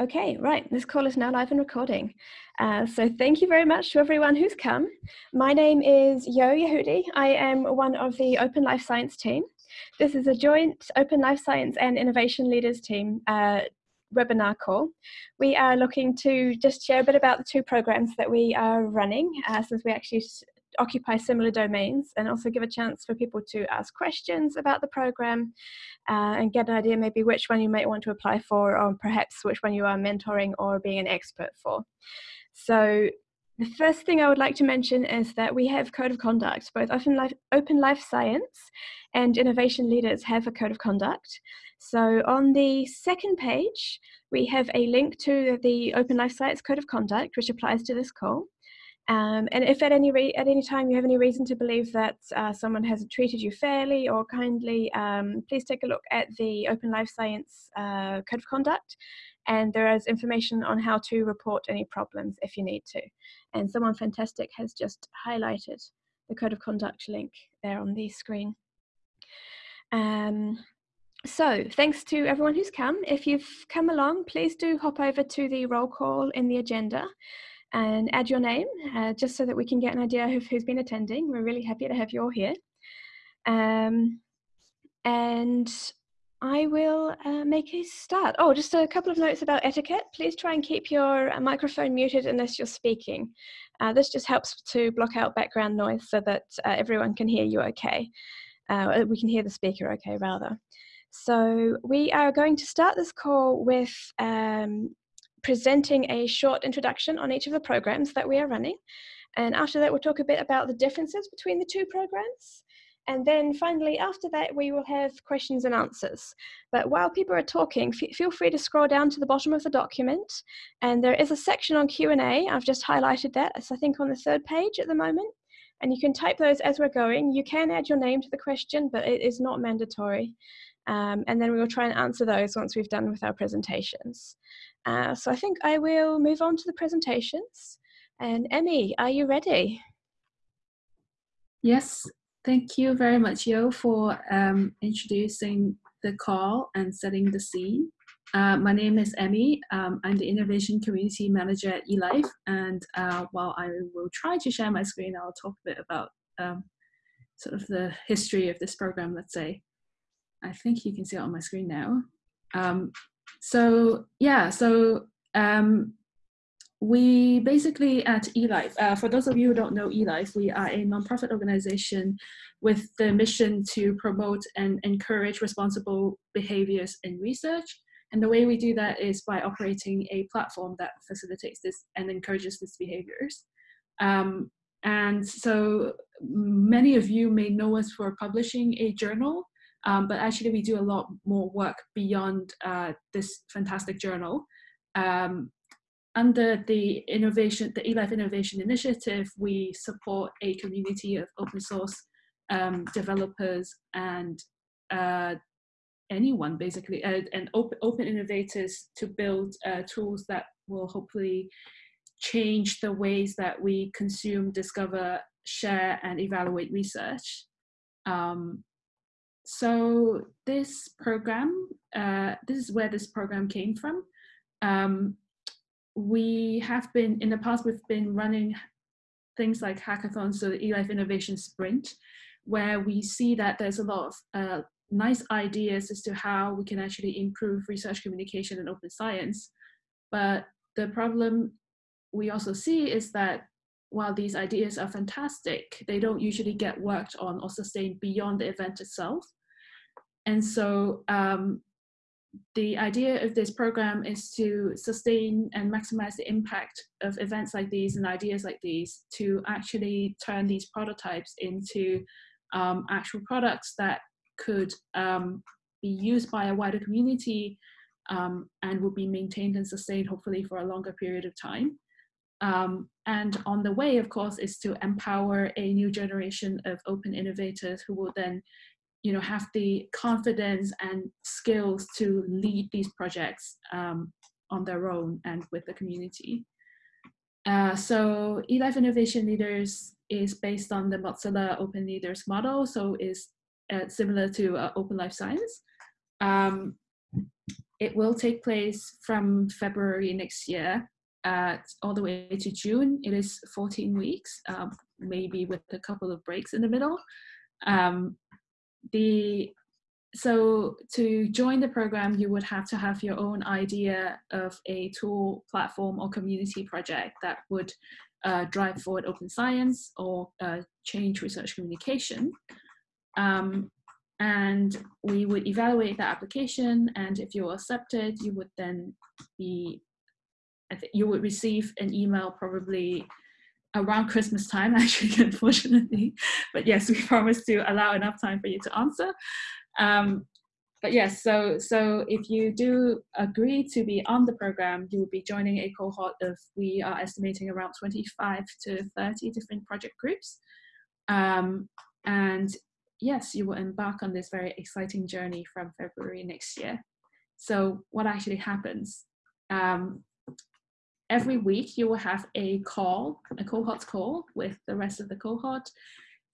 Okay, right. This call is now live and recording. Uh, so thank you very much to everyone who's come. My name is Yo Yehudi. I am one of the Open Life Science team. This is a joint Open Life Science and Innovation Leaders team uh, webinar call. We are looking to just share a bit about the two programs that we are running uh, since we actually occupy similar domains and also give a chance for people to ask questions about the program uh, and get an idea maybe which one you might want to apply for or perhaps which one you are mentoring or being an expert for. So the first thing I would like to mention is that we have code of conduct. Both Open Life, Open Life Science and Innovation Leaders have a code of conduct. So on the second page, we have a link to the Open Life Science Code of Conduct, which applies to this call. Um, and if at any at any time you have any reason to believe that uh, someone hasn't treated you fairly or kindly, um, please take a look at the Open Life Science uh, Code of Conduct, and there is information on how to report any problems if you need to. And someone fantastic has just highlighted the Code of Conduct link there on the screen. Um, so thanks to everyone who's come. If you've come along, please do hop over to the roll call in the agenda and add your name uh, just so that we can get an idea of who's been attending. We're really happy to have you all here. Um, and I will uh, make a start. Oh, just a couple of notes about etiquette. Please try and keep your uh, microphone muted unless you're speaking. Uh, this just helps to block out background noise so that uh, everyone can hear you okay. Uh, we can hear the speaker okay, rather. So we are going to start this call with um, presenting a short introduction on each of the programs that we are running. And after that, we'll talk a bit about the differences between the two programs. And then finally, after that, we will have questions and answers. But while people are talking, feel free to scroll down to the bottom of the document. And there is a section on Q&A. I've just highlighted that. It's, I think, on the third page at the moment. And you can type those as we're going. You can add your name to the question, but it is not mandatory. Um, and then we will try and answer those once we've done with our presentations. Uh, so I think I will move on to the presentations. And Emmy, are you ready? Yes, thank you very much, Yo, for um, introducing the call and setting the scene. Uh, my name is Emmy. Um, I'm the Innovation Community Manager at eLife. And uh, while I will try to share my screen, I'll talk a bit about um, sort of the history of this program, let's say. I think you can see it on my screen now. Um, so yeah, so um, we basically at eLife, uh, for those of you who don't know eLife, we are a nonprofit organization with the mission to promote and encourage responsible behaviors in research. And the way we do that is by operating a platform that facilitates this and encourages these behaviors. Um, and so many of you may know us for publishing a journal um, but actually, we do a lot more work beyond uh, this fantastic journal. Um, under the innovation, the eLife Innovation Initiative, we support a community of open source um, developers and uh, anyone basically, uh, and open, open innovators to build uh, tools that will hopefully change the ways that we consume, discover, share, and evaluate research. Um, so this program, uh, this is where this program came from. Um, we have been, in the past, we've been running things like hackathons, so the eLife Innovation Sprint, where we see that there's a lot of uh, nice ideas as to how we can actually improve research communication and open science. But the problem we also see is that while these ideas are fantastic, they don't usually get worked on or sustained beyond the event itself. And so um, the idea of this program is to sustain and maximize the impact of events like these and ideas like these to actually turn these prototypes into um, actual products that could um, be used by a wider community um, and will be maintained and sustained hopefully for a longer period of time. Um, and on the way, of course, is to empower a new generation of open innovators who will then you know, have the confidence and skills to lead these projects um, on their own and with the community. Uh, so eLife Innovation Leaders is based on the Mozilla Open Leaders model, so is uh, similar to uh, Open Life Science. Um, it will take place from February next year uh, all the way to June. It is 14 weeks, um, maybe with a couple of breaks in the middle. Um, the so to join the program, you would have to have your own idea of a tool, platform, or community project that would uh, drive forward open science or uh, change research communication. Um, and we would evaluate the application and if you're accepted you would then be you would receive an email probably around Christmas time actually unfortunately but yes we promise to allow enough time for you to answer um, but yes so so if you do agree to be on the program you will be joining a cohort of we are estimating around 25 to 30 different project groups um, and yes, you will embark on this very exciting journey from February next year. So what actually happens? Um, every week you will have a call, a cohort call with the rest of the cohort.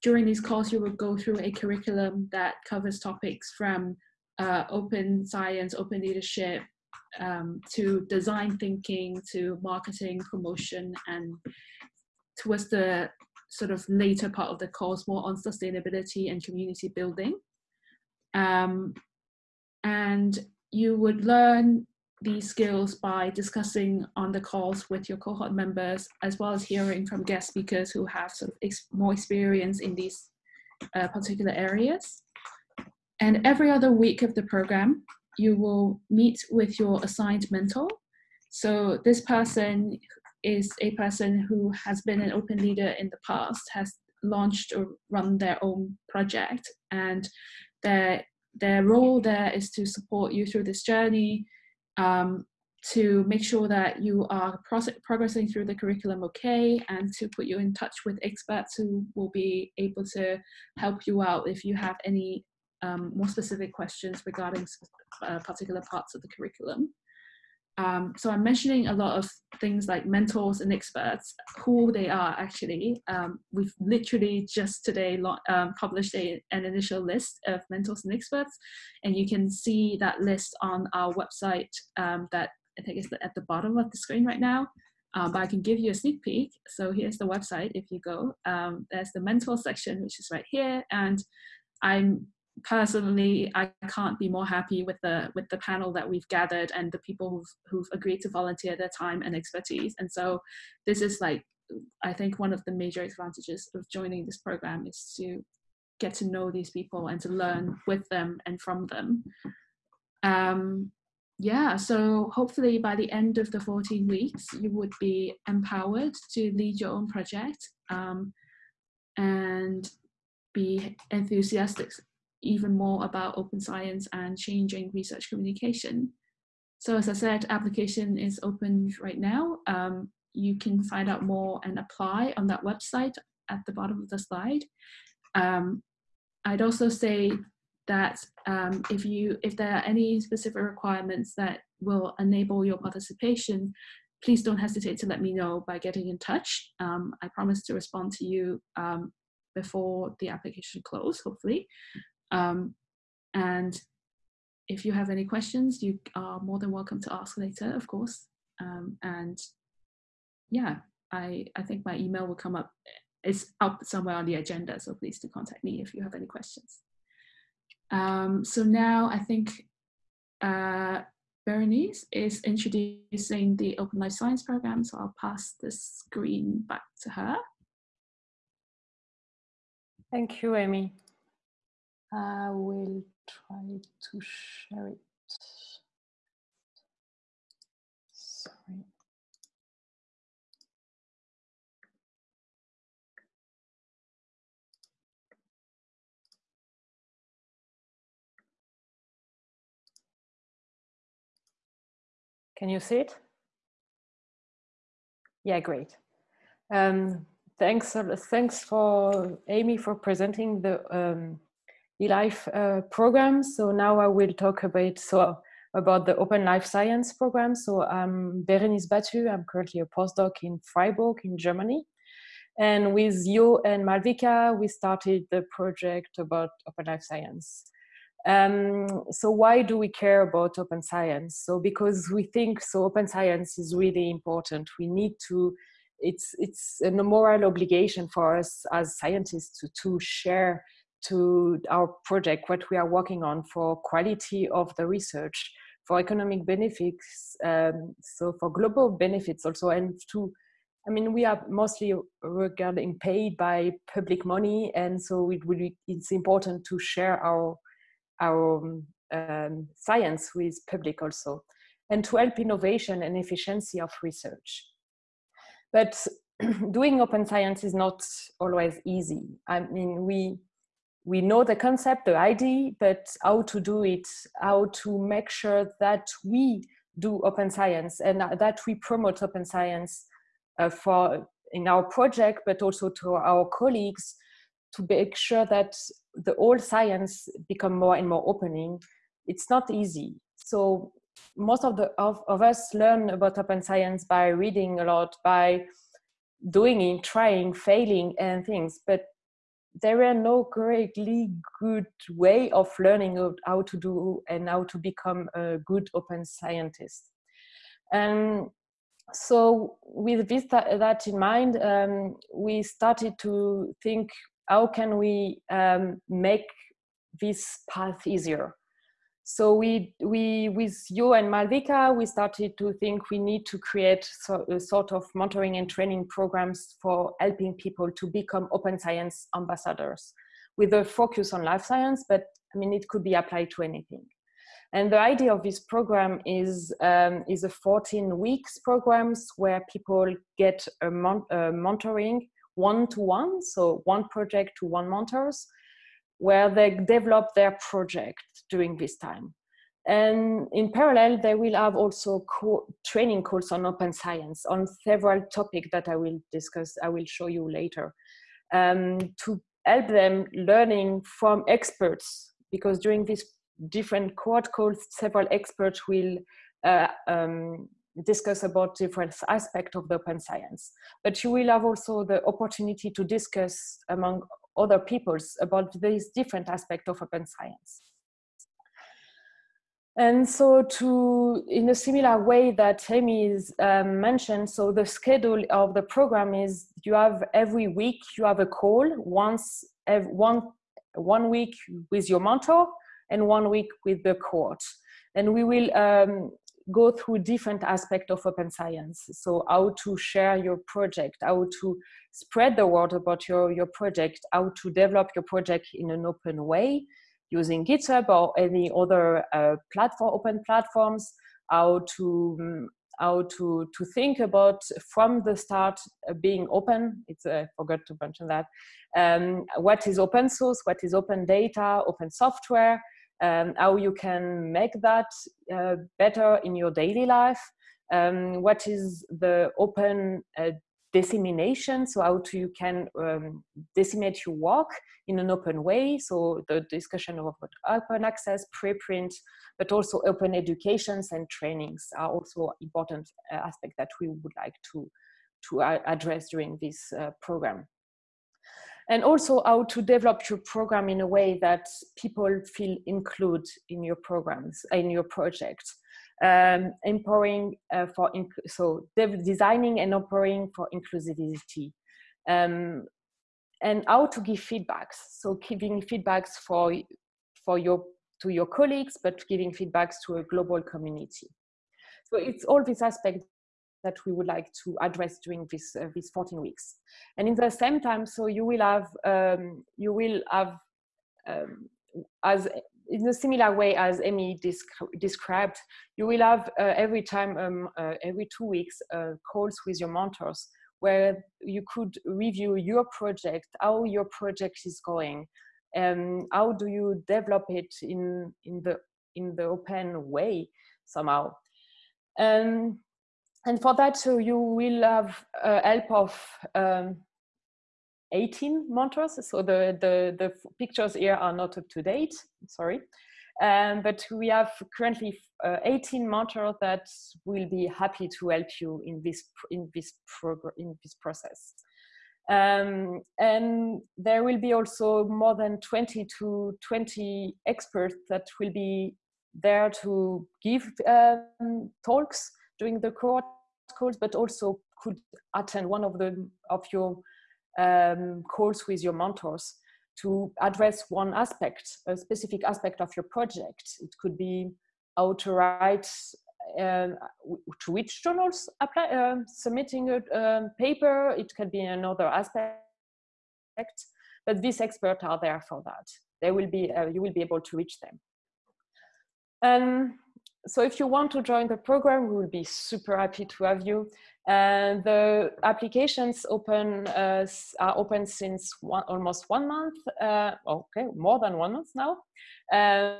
During these calls, you will go through a curriculum that covers topics from uh, open science, open leadership, um, to design thinking, to marketing, promotion, and towards the sort of later part of the course more on sustainability and community building. Um, and you would learn these skills by discussing on the calls with your cohort members, as well as hearing from guest speakers who have sort of ex more experience in these uh, particular areas. And every other week of the program, you will meet with your assigned mentor. So this person is a person who has been an open leader in the past, has launched or run their own project, and their their role there is to support you through this journey, um, to make sure that you are progressing through the curriculum okay, and to put you in touch with experts who will be able to help you out if you have any um, more specific questions regarding uh, particular parts of the curriculum. Um, so I'm mentioning a lot of things like mentors and experts, who they are actually. Um, we've literally just today um, published a, an initial list of mentors and experts, and you can see that list on our website um, that I think is at the bottom of the screen right now. Um, but I can give you a sneak peek. So here's the website if you go. Um, there's the mentor section, which is right here. And I'm personally i can't be more happy with the with the panel that we've gathered and the people who've, who've agreed to volunteer their time and expertise. And so this is like i think one of the major advantages of joining this program is to get to know these people and to learn with them and from them. Um, yeah so hopefully by the end of the 14 weeks you would be empowered to lead your own project um, and be enthusiastic even more about open science and changing research communication. So as I said, application is open right now. Um, you can find out more and apply on that website at the bottom of the slide. Um, I'd also say that um, if you if there are any specific requirements that will enable your participation, please don't hesitate to let me know by getting in touch. Um, I promise to respond to you um, before the application close, hopefully. Um, and if you have any questions, you are more than welcome to ask later, of course. Um, and yeah, I, I think my email will come up. It's up somewhere on the agenda, so please do contact me if you have any questions. Um, so now I think uh, Berenice is introducing the Open Life Science program, so I'll pass the screen back to her. Thank you, Amy. I will try to share it. Sorry. Can you see it? Yeah, great. Um, thanks, uh, thanks for Amy for presenting the um, eLife uh, program. So now I will talk a bit so about the Open Life Science program. So I'm Berenice Batut. I'm currently a postdoc in Freiburg in Germany. And with Yo and Malvika, we started the project about Open Life Science. Um, so why do we care about open science? So because we think so open science is really important. We need to, it's, it's a moral obligation for us as scientists to, to share to our project what we are working on for quality of the research, for economic benefits, um, so for global benefits also, and to I mean, we are mostly regarding paid by public money, and so it will be, it's important to share our our um, science with public also, and to help innovation and efficiency of research. But doing open science is not always easy. I mean, we we know the concept, the idea, but how to do it, how to make sure that we do open science and that we promote open science uh, for in our project, but also to our colleagues to make sure that the whole science become more and more opening. It's not easy. So most of the of, of us learn about open science by reading a lot, by doing it, trying, failing, and things. But there are no greatly good way of learning how to do and how to become a good open scientist. And so with this that in mind, um, we started to think how can we um, make this path easier. So we, we, with Yo and Malvika, we started to think we need to create so, a sort of mentoring and training programs for helping people to become open science ambassadors with a focus on life science, but I mean, it could be applied to anything. And the idea of this program is, um, is a 14 weeks programs where people get a, mon a mentoring one-to-one, -one, so one project to one mentors, where they develop their project during this time. And in parallel, they will have also co training course on open science on several topics that I will discuss, I will show you later, um, to help them learning from experts, because during this different cohort calls, several experts will uh, um, discuss about different aspects of the open science. But you will have also the opportunity to discuss among other peoples about these different aspects of open science. And so to, in a similar way that Amy is um, mentioned, so the schedule of the program is you have every week, you have a call once, one, one week with your mentor and one week with the cohort. And we will um, go through different aspects of open science. So how to share your project, how to spread the word about your, your project, how to develop your project in an open way using GitHub or any other uh, platform, open platforms, how to um, how to to think about from the start uh, being open it's uh, i forgot to mention that um, what is open source what is open data open software um, how you can make that uh, better in your daily life, um, what is the open uh, dissemination, so how to, you can um, disseminate your work in an open way, so the discussion of open access, preprint, but also open educations and trainings are also important uh, aspect that we would like to, to address during this uh, program and also how to develop your program in a way that people feel included in your programs in your project um, empowering uh, for so designing and empowering for inclusivity. Um, and how to give feedbacks. So giving feedbacks for for your to your colleagues but giving feedbacks to a global community. So it's all these aspects that we would like to address during this uh, these 14 weeks. And in the same time, so you will have um, you will have um, as in a similar way as Amy described, you will have uh, every time um, uh, every two weeks uh, calls with your mentors where you could review your project, how your project is going, and how do you develop it in in the in the open way somehow. And and for that, so you will have uh, help of um, 18 mentors. So the, the, the pictures here are not up to date, sorry. Um, but we have currently uh, 18 mentors that will be happy to help you in this in this in this process. Um, and there will be also more than 20 to 20 experts that will be there to give um, talks during the cohort calls, but also could attend one of the of your um, calls with your mentors to address one aspect, a specific aspect of your project. It could be how to write, uh, to which journals apply, uh, submitting a um, paper. It can be another aspect, but these experts are there for that. They will be, uh, you will be able to reach them. Um, so if you want to join the program, we will be super happy to have you. And the applications open uh, are open since one, almost one month. Uh, okay, more than one month now. Uh,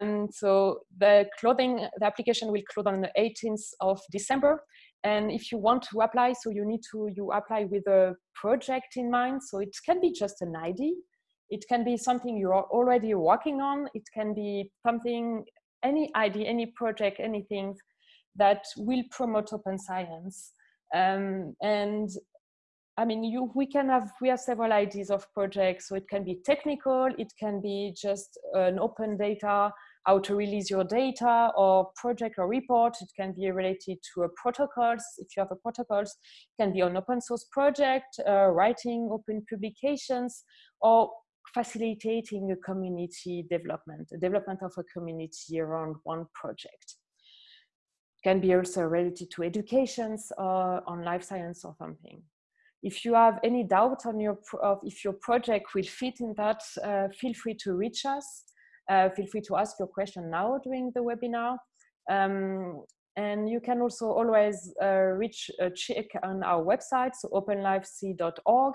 and so the clothing, the application will close on the 18th of December. And if you want to apply, so you need to you apply with a project in mind. So it can be just an ID. It can be something you're already working on. It can be something, any idea, any project, anything that will promote open science. Um, and I mean, you, we can have, we have several ideas of projects. So it can be technical, it can be just an open data, how to release your data or project or report. It can be related to a protocols. If you have a protocols, it can be an open source project, uh, writing open publications, or facilitating a community development, a development of a community around one project can be also related to educations or on life science or something. If you have any doubt on your of if your project will fit in that, uh, feel free to reach us. Uh, feel free to ask your question now during the webinar. Um, and you can also always uh, reach uh, check on our website, so openlifesci.org.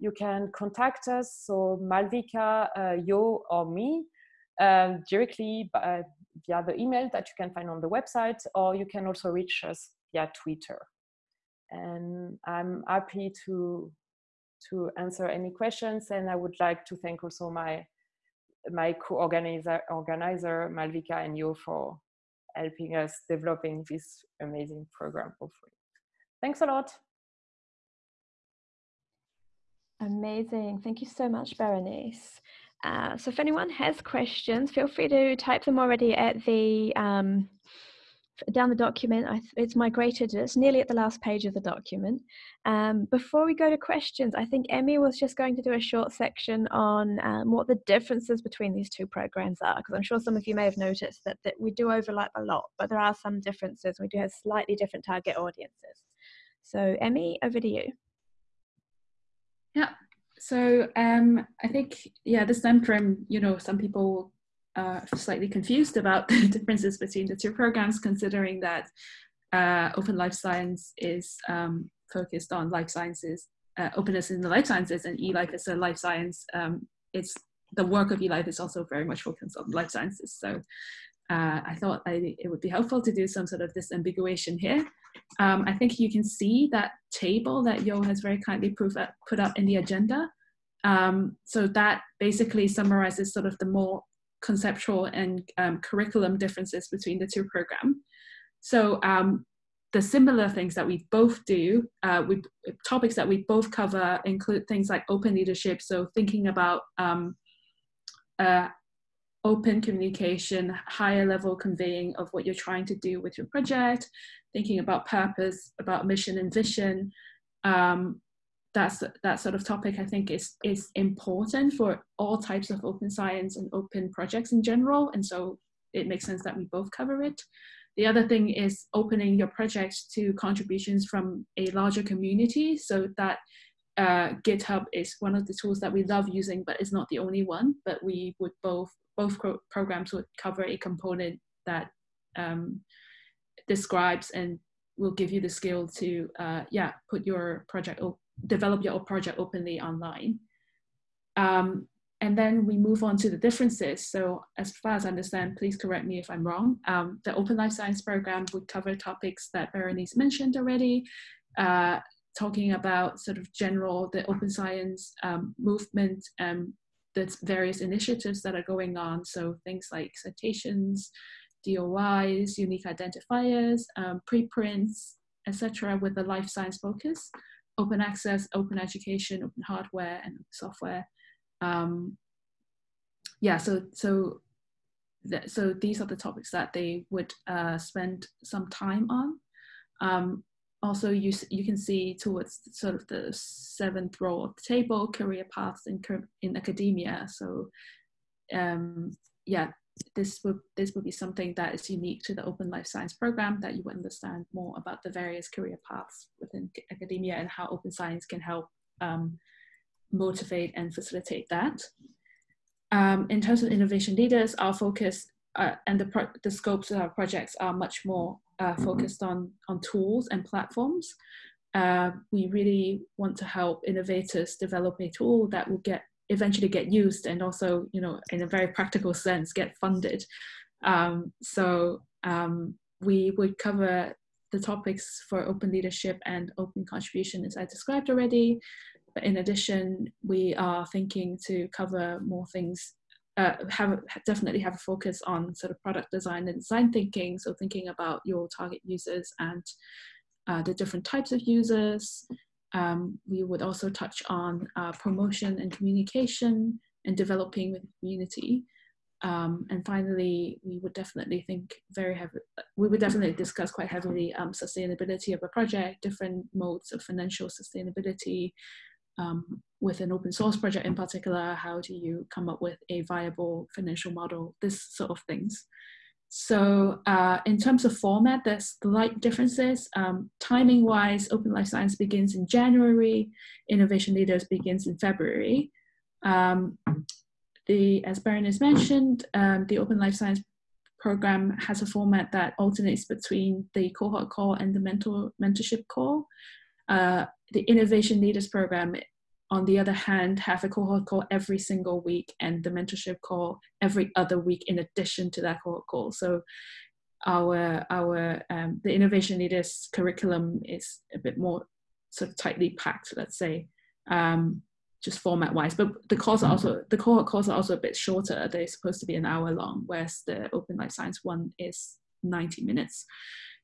You can contact us, so Malvika, uh, Yo, or me, um, directly by, via the email that Yo can find on the website, or you can also reach us via Twitter. And I'm happy to to answer any questions. And I would like to thank also my my co-organizer organizer Malvika and you for helping us developing this amazing program free. Thanks a lot. Amazing. Thank you so much, Berenice. Uh, so if anyone has questions, feel free to type them already at the um, down the document. it's migrated. It's nearly at the last page of the document. Um, before we go to questions, I think Emmy was just going to do a short section on um, what the differences between these two programs are, because I'm sure some of you may have noticed that, that we do overlap a lot, but there are some differences. We do have slightly different target audiences. So Emmy, over to you. Yeah, so um, I think, yeah, this time frame, you know, some people are slightly confused about the differences between the two programs, considering that uh, Open Life Science is um, focused on life sciences, uh, openness in the life sciences, and eLife is a life science. Um, it's the work of eLife is also very much focused on life sciences. So uh, I thought I, it would be helpful to do some sort of this disambiguation here. Um, I think you can see that table that Yo has very kindly up, put up in the agenda. Um, so that basically summarizes sort of the more conceptual and um, curriculum differences between the two programs. So um, the similar things that we both do, uh, we, topics that we both cover include things like open leadership. So thinking about um, uh, open communication, higher level conveying of what you're trying to do with your project, thinking about purpose, about mission and vision. Um, that's that sort of topic I think is is important for all types of open science and open projects in general. And so it makes sense that we both cover it. The other thing is opening your project to contributions from a larger community so that uh, GitHub is one of the tools that we love using, but it's not the only one. But we would both both programs would cover a component that um, describes and will give you the skill to uh, yeah put your project develop your project openly online um, and then we move on to the differences so as far as i understand please correct me if i'm wrong um, the open life science program would cover topics that berenice mentioned already uh, talking about sort of general the open science um, movement and the various initiatives that are going on. So things like citations, DOIs, unique identifiers, um, preprints, etc., with a life science focus. open access, open education, open hardware, and software. Um, yeah, so so th- so these are the topics that they would uh, spend some time on. Um, also, you you can see towards sort of the seventh row of the table, career paths in in academia. So, um, yeah, this would this would be something that is unique to the Open Life Science program that you would understand more about the various career paths within academia and how open science can help um, motivate and facilitate that. Um, in terms of innovation leaders, our focus uh, and the, the scopes of our projects are much more uh, focused on, on tools and platforms. Uh, we really want to help innovators develop a tool that will get eventually get used and also, you know, in a very practical sense, get funded. Um, so um, we would cover the topics for open leadership and open contribution as I described already. But in addition, we are thinking to cover more things, uh, have definitely have a focus on sort of product design and design thinking. So thinking about your target users and uh, the different types of users, um, we would also touch on uh, promotion and communication and developing with the community. Um, and finally, we would definitely think very heavy, we would definitely discuss quite heavily um, sustainability of a project, different modes of financial sustainability. Um, with an open source project in particular, how do you come up with a viable financial model, this sort of things. So uh, in terms of format, there's slight differences. Um, timing wise, Open Life Science begins in January, Innovation Leaders begins in February. Um, the, as Berenice mentioned, um, the Open Life Science program has a format that alternates between the cohort call and the mentor, mentorship call. Uh, the Innovation Leaders program on the other hand, have a cohort call every single week and the mentorship call every other week in addition to that cohort call. So our our um, the innovation leaders curriculum is a bit more sort of tightly packed, let's say, um, just format wise. But the calls are also the cohort calls are also a bit shorter. They're supposed to be an hour long, whereas the open life science one is 90 minutes.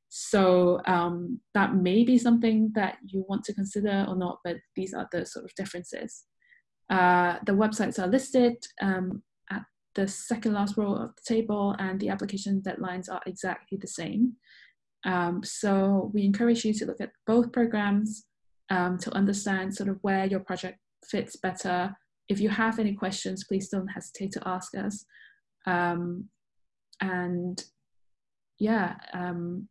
So um, that may be something that you want to consider or not, but these are the sort of differences. Uh, the websites are listed um, at the second last row of the table and the application deadlines are exactly the same. Um, so we encourage you to look at both programs um, to understand sort of where your project fits better. If you have any questions, please don't hesitate to ask us. Um, and yeah, um,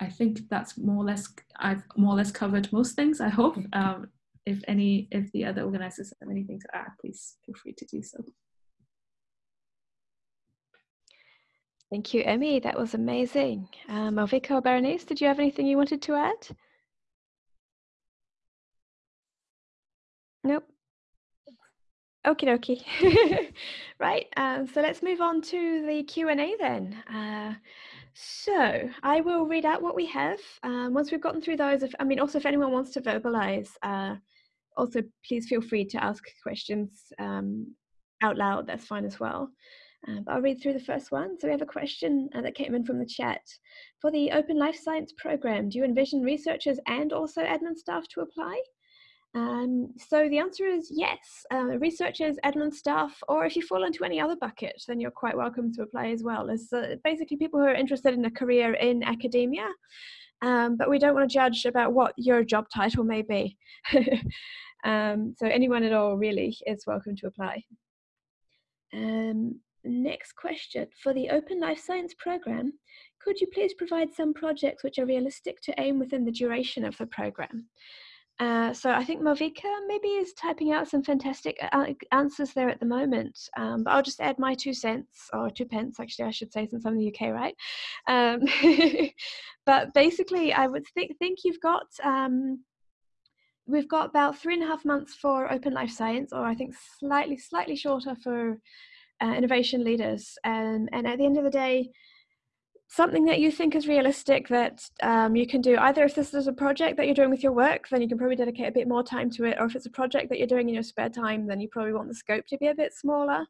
I think that's more or less I've more or less covered most things. I hope. Um, if any, if the other organizers have anything to add, please feel free to do so. Thank you, Emmy. That was amazing. Um, Malvika or Berenice, did you have anything you wanted to add? Nope. Okie dokie. right, um, so let's move on to the Q&A then. Uh, so I will read out what we have. Um, once we've gotten through those, if, I mean, also if anyone wants to verbalize, uh, also please feel free to ask questions um, out loud. That's fine as well. Uh, but I'll read through the first one. So we have a question uh, that came in from the chat. For the Open Life Science program, do you envision researchers and also admin staff to apply? Um, so the answer is yes. Uh, researchers, admin staff, or if you fall into any other bucket, then you're quite welcome to apply as well. As uh, basically people who are interested in a career in academia, um, but we don't want to judge about what your job title may be. um, so anyone at all really is welcome to apply. Um, next question. For the Open Life Science program, could you please provide some projects which are realistic to aim within the duration of the program? Uh, so I think Malvika maybe is typing out some fantastic uh, answers there at the moment. Um, but I'll just add my two cents or two pence, actually, I should say, since I'm in the UK, right? Um, but basically, I would think think you've got um, we've got about three and a half months for Open Life Science, or I think slightly slightly shorter for uh, innovation leaders. Um, and at the end of the day, something that you think is realistic that um, you can do either if this is a project that you're doing with your work then you can probably dedicate a bit more time to it or if it's a project that you're doing in your spare time then you probably want the scope to be a bit smaller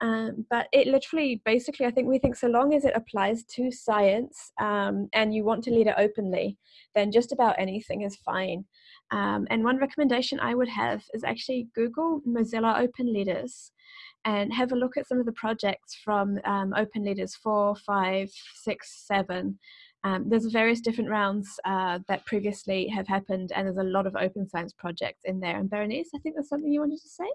Um, but it literally, basically, I think we think so long as it applies to science um, and you want to lead it openly, then just about anything is fine. Um, and one recommendation I would have is actually Google Mozilla Open Leaders and have a look at some of the projects from um, Open Leaders 4, 5, 6, 7. Um, there's various different rounds uh, that previously have happened, and there's a lot of open science projects in there. And Berenice, I think there's something you wanted to say.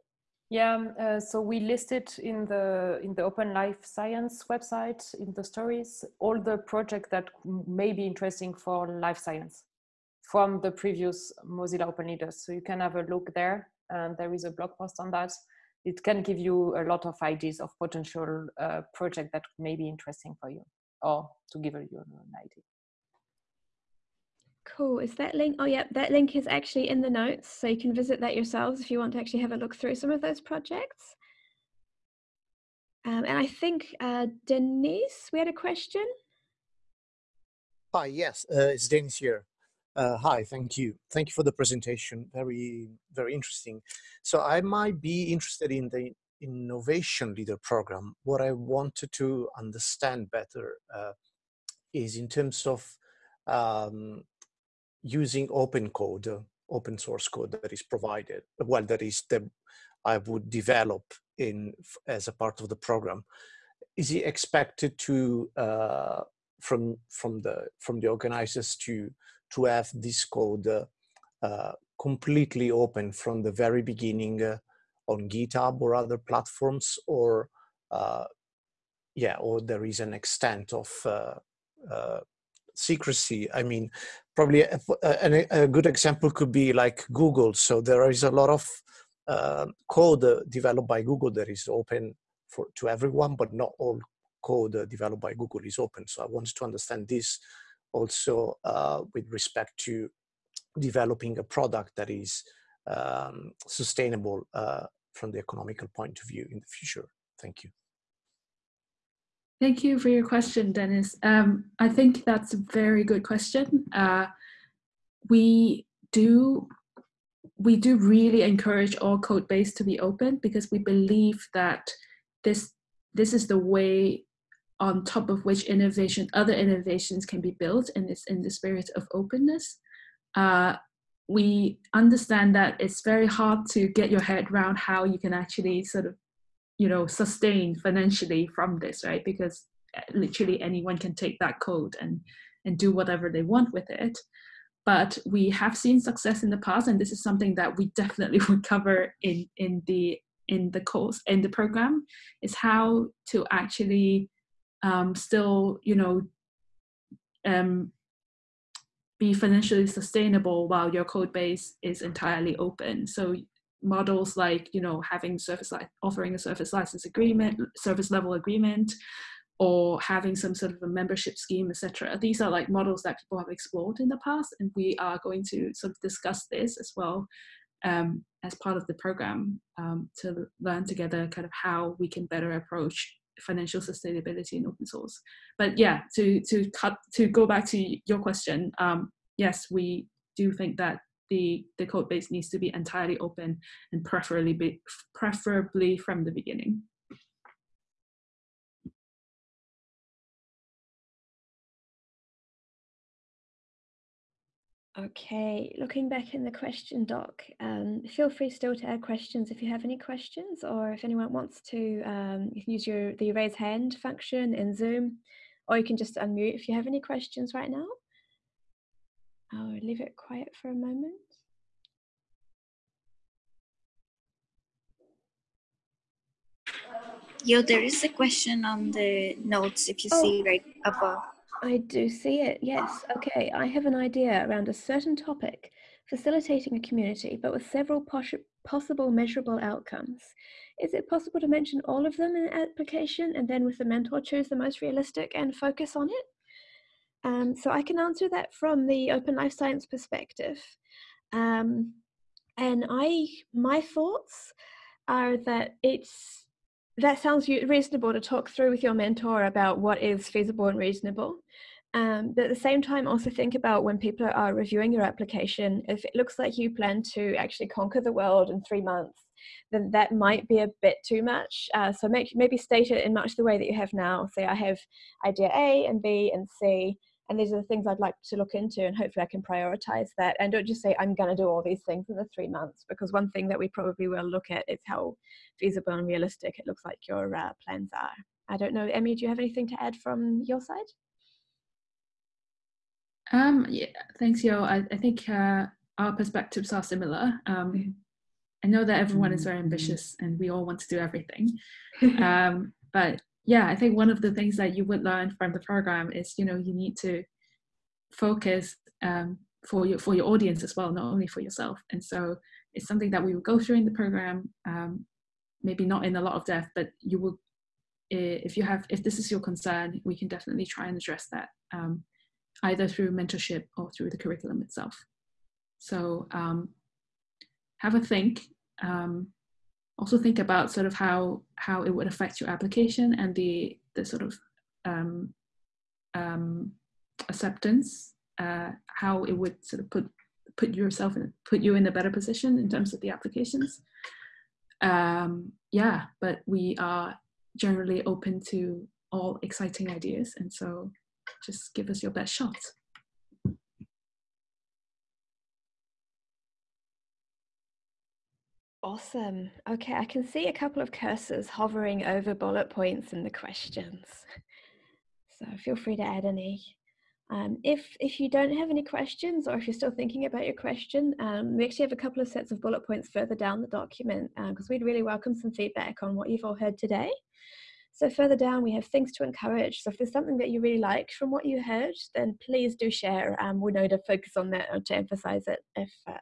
Yeah, um, uh, so we listed in the in the Open Life Science website in the stories all the projects that may be interesting for life science from the previous Mozilla Open Leaders. So you can have a look there, and there is a blog post on that. It can give you a lot of ideas of potential uh, project that may be interesting for you, or to give you an idea. Cool. Is that link? Oh, yeah, that link is actually in the notes. So you can visit that yourselves if you want to actually have a look through some of those projects. Um, and I think, uh, Denise, we had a question. Hi, yes, uh, it's Denise here. Uh, hi, thank you. Thank you for the presentation. Very, very interesting. So I might be interested in the innovation leader program. What I wanted to understand better uh, is in terms of um, using open code, uh, open source code that is provided, well, that is the I would develop in as a part of the program. Is he expected to uh, from from the from the organizers to to have this code uh, uh, completely open from the very beginning uh, on GitHub or other platforms, or uh, yeah, or there is an extent of uh, secrecy. I mean, probably a, a, a, good example could be like Google. So there is a lot of uh, code uh, developed by Google that is open for to everyone, but not all code uh, developed by Google is open. So I wanted to understand this also uh, with respect to developing a product that is um, sustainable uh, from the economical point of view in the future. Thank you. Thank you for your question, Dennis. Um, I think that's a very good question. Uh, we do we do really encourage all code base to be open because we believe that this this is the way on top of which innovation other innovations can be built and it's in the spirit of openness. Uh, we understand that it's very hard to get your head around how you can actually sort of you know sustain financially from this right? Because uh, literally anyone can take that code and and do whatever they want with it. But we have seen success in the past and this is something that we definitely would cover in in the in the course in the program is how to actually um, still you know um, be financially sustainable while your code base is entirely open. So models like you know having service like offering a service license agreement service level agreement or having some sort of a membership scheme etc these are like models that people have explored in the past and we are going to sort of discuss this as well um, as part of the program um, to learn together kind of how we can better approach financial sustainability in open source but yeah to to cut to go back to your question um, yes we do think that the, the code base needs to be entirely open and preferably, be, preferably from the beginning. Okay, looking back in the question doc, um, feel free still to add questions if you have any questions or if anyone wants to, um, you can use your the raise hand function in Zoom or you can just unmute if you have any questions right now. I'll leave it quiet for a moment. Yo, there is a question on the notes if you oh, see right above. I do see it, yes. Okay, I have an idea around a certain topic, facilitating a community, but with several pos possible measurable outcomes. Is it possible to mention all of them in an application and then with the mentor choose the most realistic and focus on it? Um, so I can answer that from the open life science perspective. Um, and I, my thoughts are that it's that sounds reasonable to talk through with your mentor about what is feasible and reasonable. Um, but at the same time, also think about when people are reviewing your application, if it looks like you plan to actually conquer the world in three months, then that might be a bit too much. Uh, so make, maybe state it in much the way that you have now. Say I have idea A and B and C, and these are the things I'd like to look into, and hopefully I can prioritize that. And don't just say I'm going to do all these things in the three months, because one thing that we probably will look at is how feasible and realistic it looks like your uh, plans are. I don't know, Emmy, do you have anything to add from your side? Um, yeah, thanks, Yo. I, I think uh, our perspectives are similar. Um. I know that everyone is very ambitious and we all want to do everything. um, but yeah, I think one of the things that you would learn from the program is, you know, you need to focus um, for your for your audience as well, not only for yourself. And so it's something that we will go through in the program. Um, maybe not in a lot of depth, but you will, if you have, if this is your concern, we can definitely try and address that um, either through mentorship or through the curriculum itself. So um, have a think. Um, also think about sort of how how it would affect your application and the the sort of um, um, acceptance, uh, how it would sort of put put yourself in put you in a better position in terms of the applications. Um, yeah, but we are generally open to all exciting ideas, and so just give us your best shot. Awesome. Okay, I can see a couple of cursors hovering over bullet points in the questions. So feel free to add any. Um, if, if you don't have any questions or if you're still thinking about your question, um, we actually have a couple of sets of bullet points further down the document because um, we'd really welcome some feedback on what you've all heard today. So further down, we have things to encourage. So if there's something that you really liked from what you heard, then please do share. Um, we know to focus on that or to emphasize it if, uh,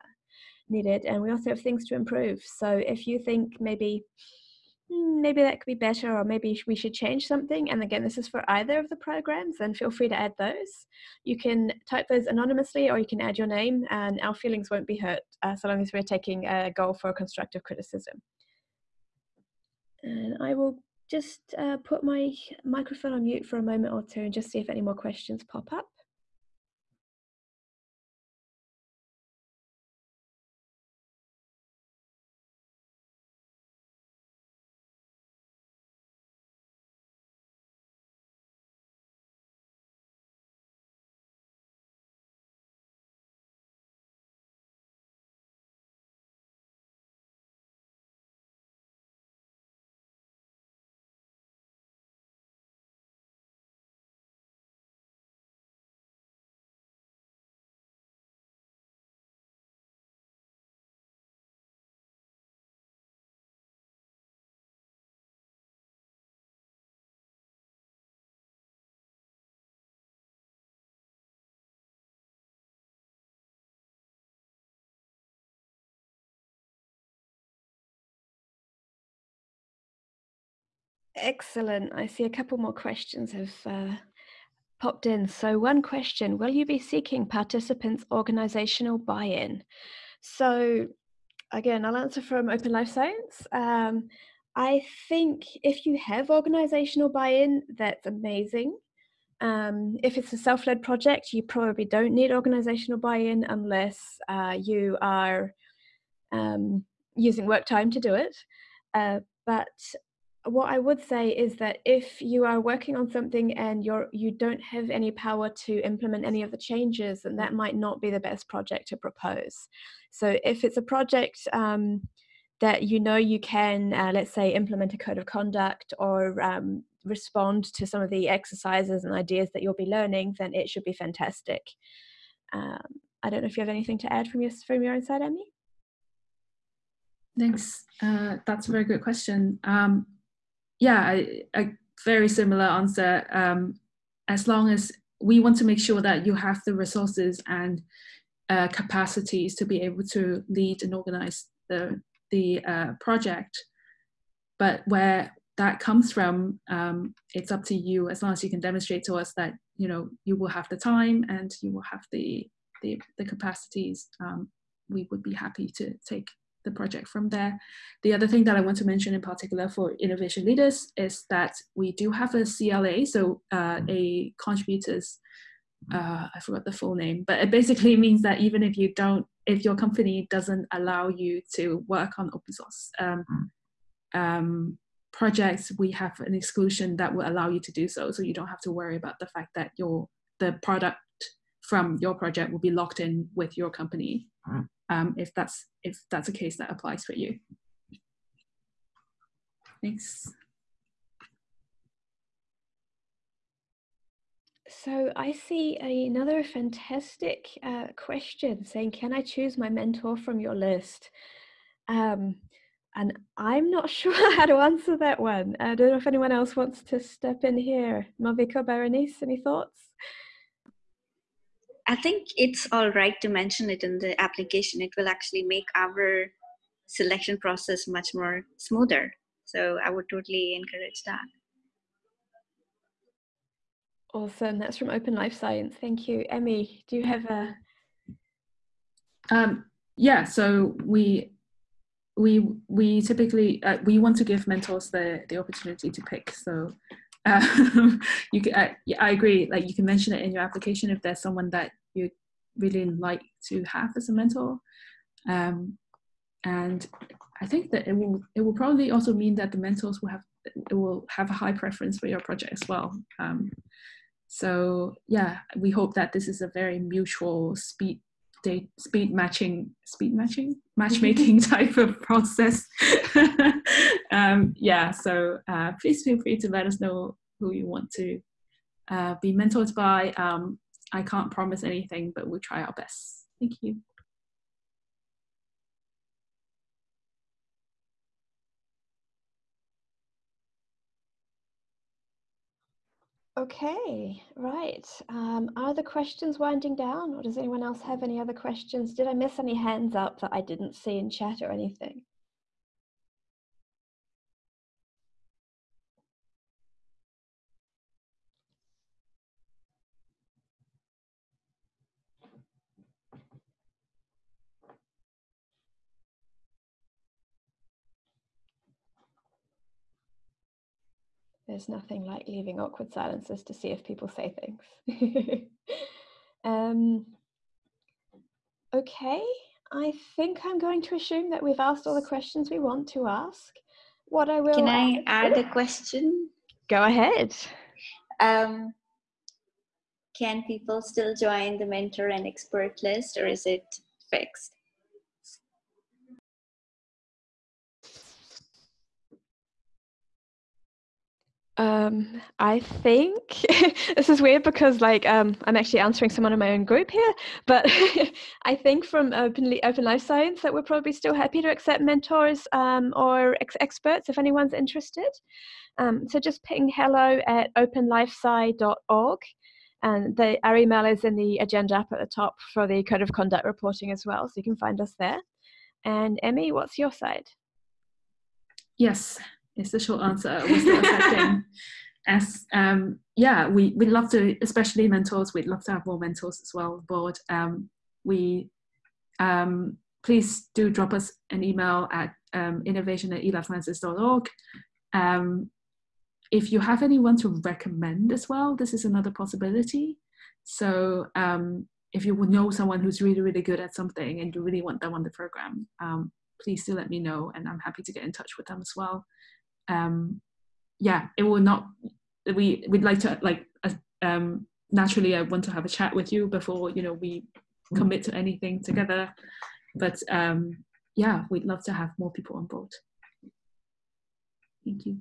needed and we also have things to improve. So if you think maybe hmm, maybe that could be better or maybe we should change something and again this is for either of the programs then feel free to add those. You can type those anonymously or you can add your name and our feelings won't be hurt uh, so long as we're taking a goal for constructive criticism. And i will just uh, put my microphone on mute for a moment or two and just see if any more questions pop up Excellent. I see a couple more questions have uh, popped in. So one question, will you be seeking participants' organizational buy-in? So again, I'll answer from Open Life Science. Um, I think if you have organizational buy-in, that's amazing. Um, if it's a self-led project, you probably don't need organizational buy-in unless uh, you are um, using work time to do it. Uh, but what I would say is that if you are working on something and you're you don't have any power to implement any of the changes, then that might not be the best project to propose. So if it's a project um, that you know you can, uh, let's say, implement a code of conduct or um, respond to some of the exercises and ideas that you'll be learning, then it should be fantastic. Um, I don't know if you have anything to add from your from your own side, Emmy. Thanks. Uh, that's a very good question. Um, yeah, a, very similar answer. Um, as long as we want to make sure that you have the resources and uh, capacities to be able to lead and organize the the uh, project, but where that comes from, um, it's up to you. As long as you can demonstrate to us that you know you will have the time and you will have the the, the capacities, um, we would be happy to take the project from there. The other thing that I want to mention in particular for innovation leaders is that we do have a CLA, so uh, a contributors uh, I forgot the full name, but it basically means that even if you don't, if your company doesn't allow you to work on open source um, um, projects, we have an exclusion that will allow you to do so. So you don't have to worry about the fact that your the product from your project will be locked in with your company, um, if that's if that's a case that applies for you. Thanks. So I see another fantastic uh, question saying, can I choose my mentor from your list? Um, and I'm not sure how to answer that one. I don't know if anyone else wants to step in here. Malvika, Berenice, any thoughts? I think it's all right to mention it in the application. It will actually make our selection process much more smoother. So I would totally encourage that. Awesome. That's from Open Life Science. Thank you. Emmy, do you have a? Um, yeah, so we we we typically uh, we want to give mentors the the opportunity to pick. So um, you can, yeah, I agree. Like you can mention it in your application if there's someone that you really like to have as a mentor. Um, and I think that it will it will probably also mean that the mentors will have it will have a high preference for your project as well. Um, so yeah, we hope that this is a very mutual speed date speed matching speed matching matchmaking type of process. um, yeah, so uh, please feel free to let us know who you want to uh, be mentored by. Um, I can't promise anything, but we'll try our best. Thank you. Okay, right. Um, are the questions winding down or does anyone else have any other questions? Did I miss any hands up that I didn't see in chat or anything? There's nothing like leaving awkward silences to see if people say things. um, okay, I think I'm going to assume that we've asked all the questions we want to ask. What I will Can I add a question? Go ahead. Um, can people still join the mentor and expert list or is it fixed? Um, I think this is weird because like um, I'm actually answering someone in my own group here, but I think from openly open life science that we're probably still happy to accept mentors um, or ex experts if anyone's interested. Um, so just ping hello at openlifesci.org and the, our email is in the agenda up at the top for the code of conduct reporting as well, so you can find us there. And Emmy, what's your side? Yes, is the short answer. We're still accepting. As um, yeah, we we'd love to, especially mentors. We'd love to have more mentors as well on board. Um, we um, please do drop us an email at um, innovation at elifesciences.org. Um, if you have anyone to recommend as well, this is another possibility. So um, if you know someone who's really, really good at something and you really want them on the program, um, please do let me know and I'm happy to get in touch with them as well um, yeah, it will not. We we'd like to like um, naturally. I want to have a chat with you before you know we commit to anything together. But um, yeah, we'd love to have more people on board. Thank you.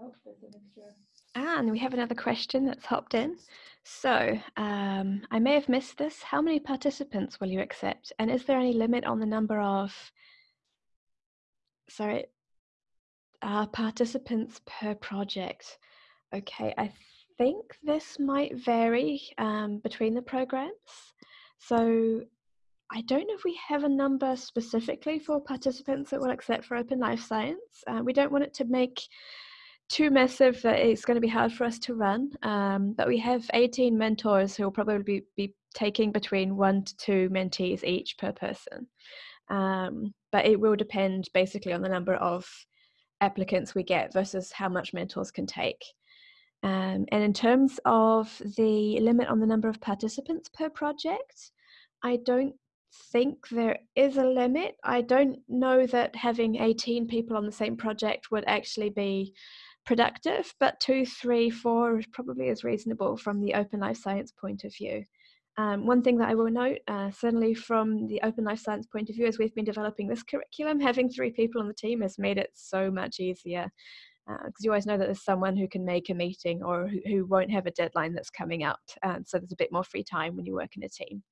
Oh, and we have another question that's hopped in. So, um, I may have missed this. How many participants will you accept? And is there any limit on the number of, sorry, uh, participants per project? Okay, I think this might vary um, between the programs. So, I don't know if we have a number specifically for participants that will accept for Open Life Science. Uh, we don't want it to make too massive that it's going to be hard for us to run. Um, but we have 18 mentors who will probably be, be taking between one to two mentees each per person. Um, but it will depend basically on the number of applicants we get versus how much mentors can take. Um, and in terms of the limit on the number of participants per project, I don't think there is a limit. I don't know that having 18 people on the same project would actually be productive, but two, three, four probably is reasonable from the open life science point of view. Um, one thing that I will note, uh, certainly from the open life science point of view, as we've been developing this curriculum, having three people on the team has made it so much easier. Because uh, you always know that there's someone who can make a meeting or who, who won't have a deadline that's coming up. And so there's a bit more free time when you work in a team.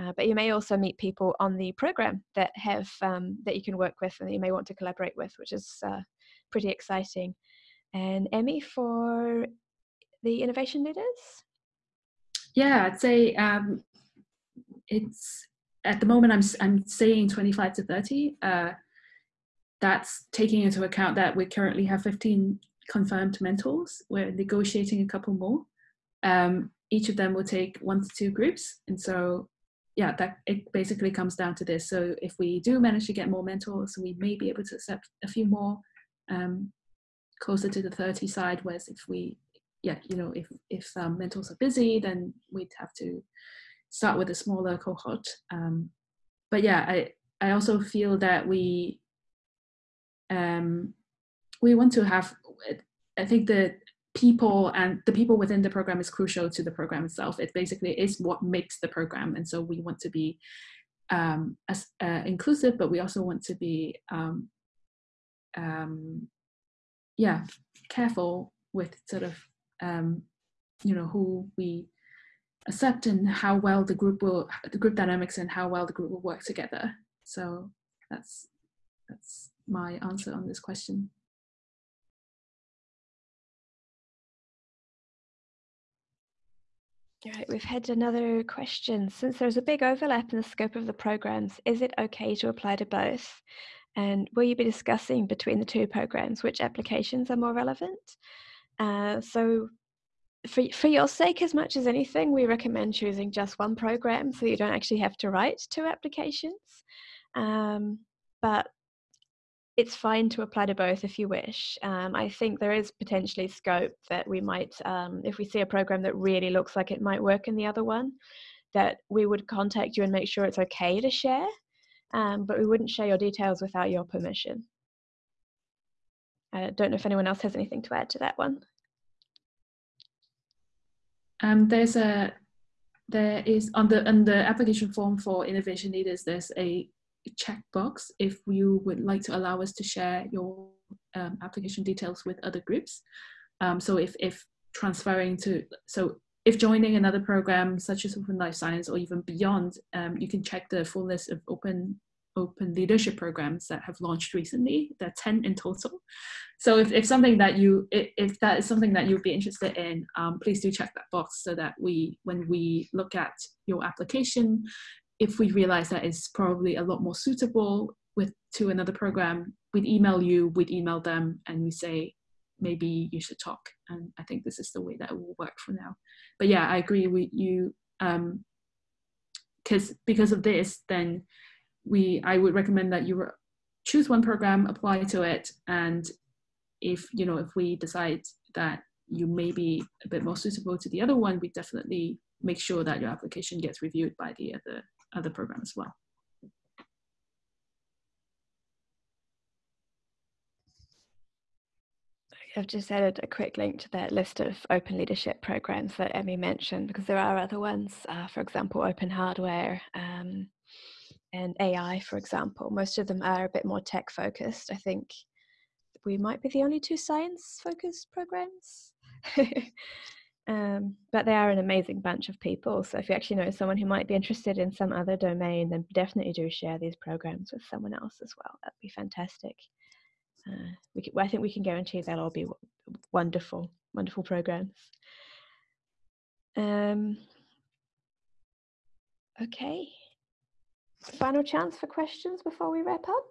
Uh, but you may also meet people on the program that have um, that you can work with and that you may want to collaborate with, which is uh, pretty exciting. And Emmy for the innovation leaders. Yeah, I'd say um, it's at the moment I'm I'm saying 25 to 30. Uh, that's taking into account that we currently have 15 confirmed mentors. We're negotiating a couple more. Um, each of them will take one to two groups, and so yeah, that it basically comes down to this. So if we do manage to get more mentors, we may be able to accept a few more um, closer to the 30 side. Whereas if we yeah, you know, if if um, mentors are busy, then we'd have to start with a smaller cohort. Um, but yeah, I I also feel that we um, we want to have. I think the people and the people within the program is crucial to the program itself. It basically is what makes the program, and so we want to be um, as uh, inclusive, but we also want to be um, um, yeah careful with sort of um, you know who we accept and how well the group will the group dynamics and how well the group will work together so that's that's my answer on this question Right, we've had another question. Since there's a big overlap in the scope of the programs, is it okay to apply to both? And will you be discussing between the two programs which applications are more relevant? Uh, so for, for your sake, as much as anything, we recommend choosing just one program so you don't actually have to write two applications. Um, but it's fine to apply to both if you wish. Um, I think there is potentially scope that we might, um, if we see a program that really looks like it might work in the other one, that we would contact you and make sure it's okay to share, um, but we wouldn't share your details without your permission. I don't know if anyone else has anything to add to that one. Um, there's a there is on the on the application form for innovation leaders. There's a checkbox if you would like to allow us to share your um, application details with other groups. Um, so if if transferring to so if joining another program such as Open Life Science or even beyond, um, you can check the full list of open open leadership programs that have launched recently. There are 10 in total. So if, if something that you, if, that is something that you'd be interested in, um, please do check that box so that we, when we look at your application, if we realize that it's probably a lot more suitable with to another program, we'd email you, we'd email them and we say, maybe you should talk. And I think this is the way that it will work for now. But yeah, I agree with you. Um, because because of this, then we I would recommend that you choose one program, apply to it, and if you know if we decide that you may be a bit more suitable to the other one, we definitely make sure that your application gets reviewed by the other other program as well. I've just added a quick link to that list of open leadership programs that Emmy mentioned because there are other ones, uh, for example, open hardware, um, and AI, for example. Most of them are a bit more tech focused. I think we might be the only two science focused programs. um, but they are an amazing bunch of people. So if you actually know someone who might be interested in some other domain, then definitely do share these programs with someone else as well. That'd be fantastic. Uh, we can, I think we can guarantee they'll all be wonderful, wonderful programs. Um, okay. Final chance for questions before we wrap up?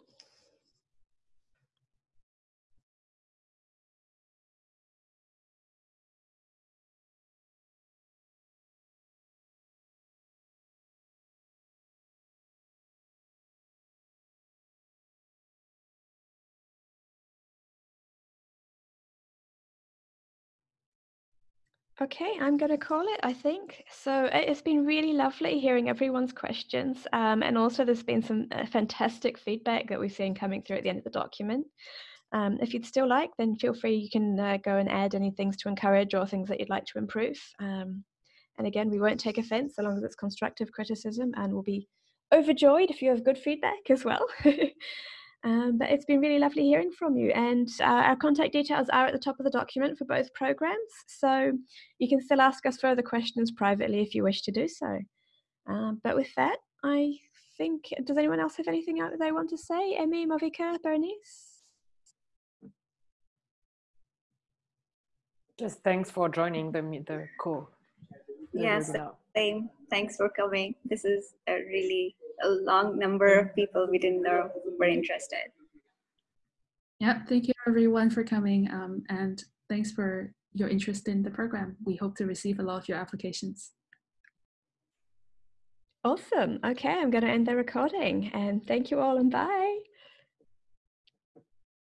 Okay, I'm going to call it, I think. So it's been really lovely hearing everyone's questions. Um, and also, there's been some uh, fantastic feedback that we've seen coming through at the end of the document. Um, if you'd still like, then feel free, you can uh, go and add any things to encourage or things that you'd like to improve. Um, and again, we won't take offense so long as it's constructive criticism and we'll be overjoyed if you have good feedback as well. um, but it's been really lovely hearing from you. And uh, our contact details are at the top of the document for both programs. So you can still ask us further questions privately if you wish to do so. Um, but with that, I think, does anyone else have anything out that they want to say? Emmy, Malvika, Berenice? Just thanks for joining the the call. The yes, webinar. same. Thanks for coming. This is a really a long number of people we didn't know were interested. Yeah, thank you everyone for coming um, and thanks for your interest in the program. We hope to receive a lot of your applications. Awesome. Okay, I'm going to end the recording and thank you all and bye.